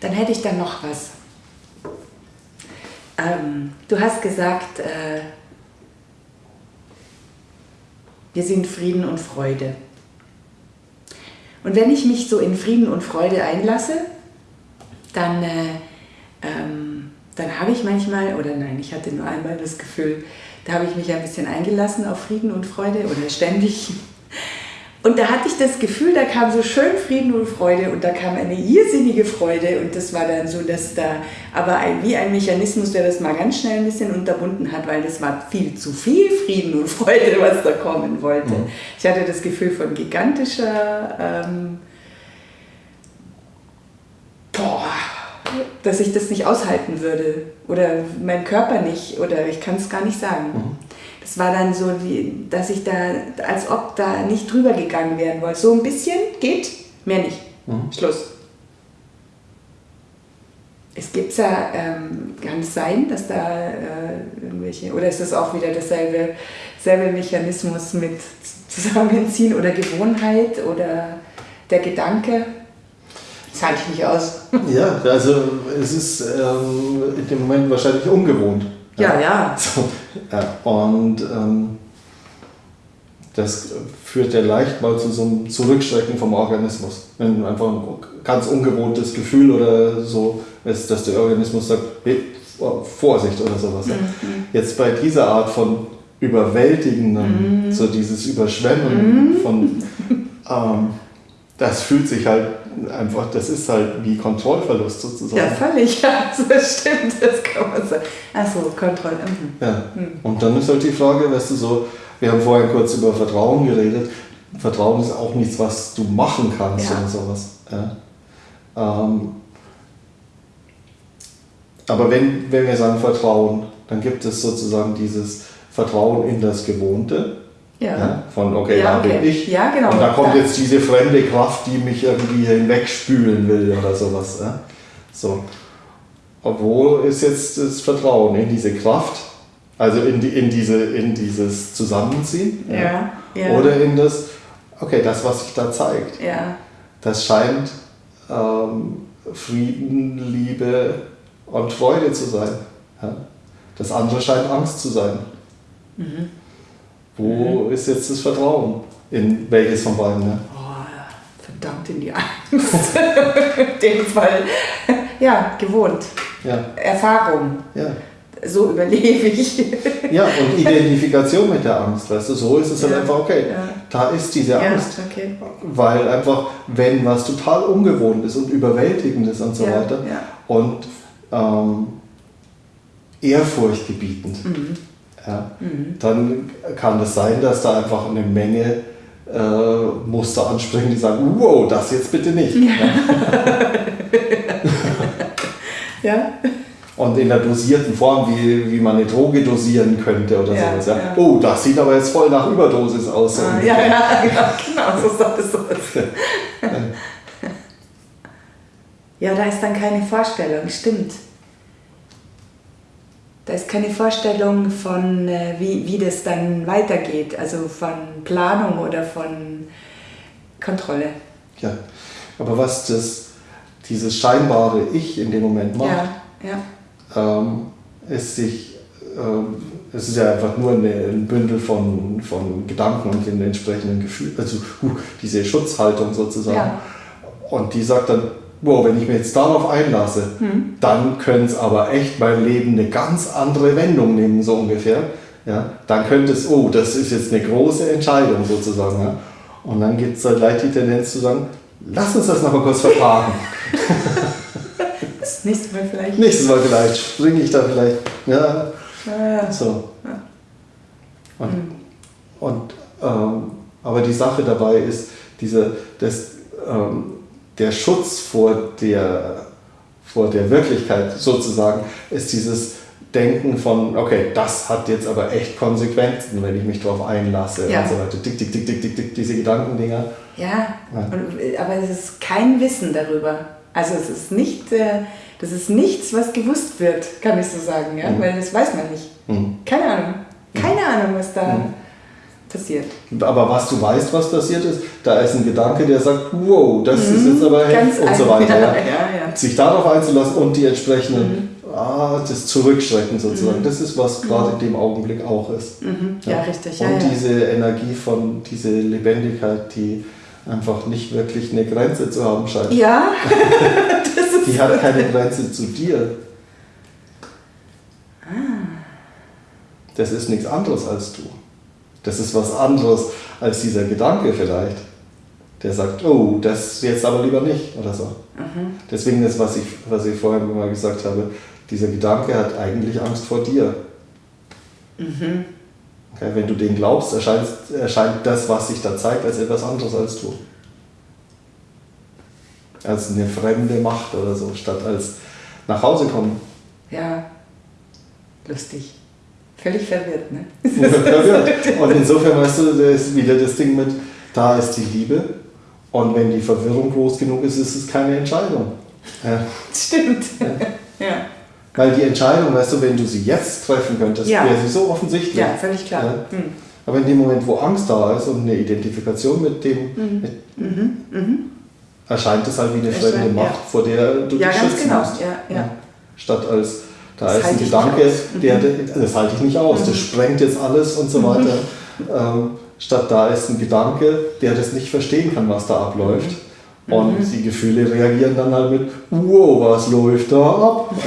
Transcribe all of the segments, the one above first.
dann hätte ich dann noch was. Ähm, du hast gesagt, äh, wir sind Frieden und Freude. Und wenn ich mich so in Frieden und Freude einlasse, dann, äh, ähm, dann habe ich manchmal, oder nein, ich hatte nur einmal das Gefühl, da habe ich mich ein bisschen eingelassen auf Frieden und Freude oder ständig und da hatte ich das Gefühl, da kam so schön Frieden und Freude und da kam eine irrsinnige Freude und das war dann so, dass da, aber ein, wie ein Mechanismus, der das mal ganz schnell ein bisschen unterbunden hat, weil das war viel zu viel Frieden und Freude, was da kommen wollte. Mhm. Ich hatte das Gefühl von gigantischer, ähm, boah, dass ich das nicht aushalten würde oder mein Körper nicht oder ich kann es gar nicht sagen. Mhm das war dann so, wie, dass ich da, als ob da nicht drüber gegangen werden wollte. So ein bisschen geht, mehr nicht. Mhm. Schluss. Es gibt ja, ähm, kann es sein, dass da äh, irgendwelche, oder ist das auch wieder dasselbe selbe Mechanismus mit Zusammenziehen oder Gewohnheit oder der Gedanke? Das halte ich nicht aus. Ja, also es ist ähm, in dem Moment wahrscheinlich ungewohnt. Ja, ja. So, ja. Und ähm, das führt ja leicht mal zu so einem Zurückschrecken vom Organismus. Wenn einfach ein ganz ungewohntes Gefühl oder so ist, dass der Organismus sagt, hey, Vorsicht oder sowas. Mhm. Jetzt bei dieser Art von überwältigenden, mhm. so dieses Überschwemmen mhm. von, ähm, das fühlt sich halt einfach, das ist halt wie Kontrollverlust sozusagen. Ja, völlig, ja, das stimmt, das kann man sagen. Achso, Kontrolle. Mhm. Ja. Mhm. Und dann ist halt die Frage, weißt du, so, wir haben vorhin kurz über Vertrauen geredet. Vertrauen ist auch nichts, was du machen kannst ja. oder sowas. Ja. Ähm, aber wenn, wenn wir sagen Vertrauen, dann gibt es sozusagen dieses Vertrauen in das Gewohnte ja. ja. Von, okay, ja, da okay. bin ich. Ja, genau. Und da kommt da. jetzt diese fremde Kraft, die mich irgendwie hinwegspülen will oder sowas. Ja? So. Wo ist jetzt das Vertrauen in diese Kraft? Also in, die, in, diese, in dieses Zusammenziehen? Ja. ja. Oder in das, okay, das, was sich da zeigt. Ja. Das scheint ähm, Frieden, Liebe und Freude zu sein. Ja? Das andere scheint Angst zu sein. Mhm. Wo mhm. ist jetzt das Vertrauen? In welches von beiden? Ne? Oh, verdammt in die Angst. in dem Fall. Ja, gewohnt. Ja. Erfahrung. Ja. So überlebe ich. ja, und Identifikation mit der Angst, weißt du, so ist es halt ja. einfach, okay, ja. da ist diese Angst. Okay. Weil einfach, wenn was total ungewohnt ist und überwältigend ist und so weiter und ähm, ehrfurchtgebietend. Mhm ja, mhm. dann kann es sein, dass da einfach eine Menge äh, Muster anspringen, die sagen, wow, das jetzt bitte nicht. Ja. ja. Und in der dosierten Form, wie, wie man eine Droge dosieren könnte oder ja, sowas. Ja. Oh, das sieht aber jetzt voll nach Überdosis aus. Ah, ja, ja, genau, so sagt es aus. ja, da ist dann keine Vorstellung, stimmt. Ist keine Vorstellung von, äh, wie, wie das dann weitergeht, also von Planung oder von Kontrolle. Ja, aber was das, dieses scheinbare Ich in dem Moment macht, ja, ja. Ähm, ist sich, ähm, es ist ja einfach nur eine, ein Bündel von, von Gedanken und den entsprechenden Gefühlen, also uh, diese Schutzhaltung sozusagen. Ja. Und die sagt dann, wow, wenn ich mir jetzt darauf einlasse, hm. dann könnte es aber echt mein Leben eine ganz andere Wendung nehmen, so ungefähr. Ja, dann könnte es, oh, das ist jetzt eine große Entscheidung sozusagen. Ja. Und dann gibt es halt leicht die Tendenz zu sagen, lass uns das noch mal kurz verparken. das nächste Mal vielleicht. Nächstes Mal vielleicht, springe ich da vielleicht. Ja, ja. so. Und, hm. und ähm, aber die Sache dabei ist, diese, das, ähm, der Schutz vor der, vor der Wirklichkeit sozusagen ist dieses Denken von, okay, das hat jetzt aber echt Konsequenzen, wenn ich mich darauf einlasse ja. und so weiter. Dick, dick, dick, dick, dick, dick, diese Gedankendinger. Ja, ja. Und, aber es ist kein Wissen darüber. Also es ist nicht, äh, das ist nichts, was gewusst wird, kann ich so sagen, ja? Mhm. weil das weiß man nicht. Mhm. Keine Ahnung. Keine mhm. Ahnung, was da mhm. Passiert. Aber was du weißt, was passiert ist, da ist ein Gedanke, der sagt, wow, das mhm, ist jetzt aber heftig und so weiter. Ja, ja. Sich darauf einzulassen und die entsprechenden, mhm. ah, das Zurückschrecken sozusagen, mhm. das ist, was gerade in dem Augenblick auch ist. Mhm. Ja, richtig. und diese Energie von, diese Lebendigkeit, die einfach nicht wirklich eine Grenze zu haben scheint. Ja, die hat keine Grenze zu dir. Ah. Das ist nichts anderes als du. Das ist was anderes als dieser Gedanke vielleicht, der sagt, oh, das jetzt aber lieber nicht oder so. Mhm. Deswegen ist, was ich, was ich vorhin mal gesagt habe, dieser Gedanke hat eigentlich Angst vor dir. Mhm. Okay, wenn du den glaubst, erscheint, erscheint das, was sich da zeigt, als etwas anderes als du. Als eine fremde Macht oder so, statt als nach Hause kommen. Ja, lustig. Völlig verwirrt, ne? verwirrt. Und insofern, weißt du, da ist wieder das Ding mit, da ist die Liebe. Und wenn die Verwirrung groß genug ist, ist es keine Entscheidung. Ja. Stimmt. Ja. ja. Weil die Entscheidung, weißt du, wenn du sie jetzt treffen könntest, ja. wäre sie so offensichtlich. Ja, völlig klar. Hm. Aber in dem Moment, wo Angst da ist und eine Identifikation mit dem, mhm. mit, mhm. Mhm. erscheint es halt wie eine fremde Macht, vor der du dich schützen genau. musst. Ja, ja. Statt als da das ist ein Gedanke, der, mhm. das halte ich nicht aus, das mhm. sprengt jetzt alles und so Mhm. weiter. Ähm, statt da ist ein Gedanke, der das nicht verstehen kann, was da abläuft. Und die Gefühle reagieren dann halt mit, wow, was läuft da ab?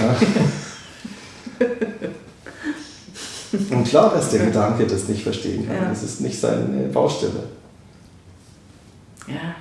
und klar, dass der Gedanke das nicht verstehen kann. Ja. Das ist nicht seine Baustelle. Ja.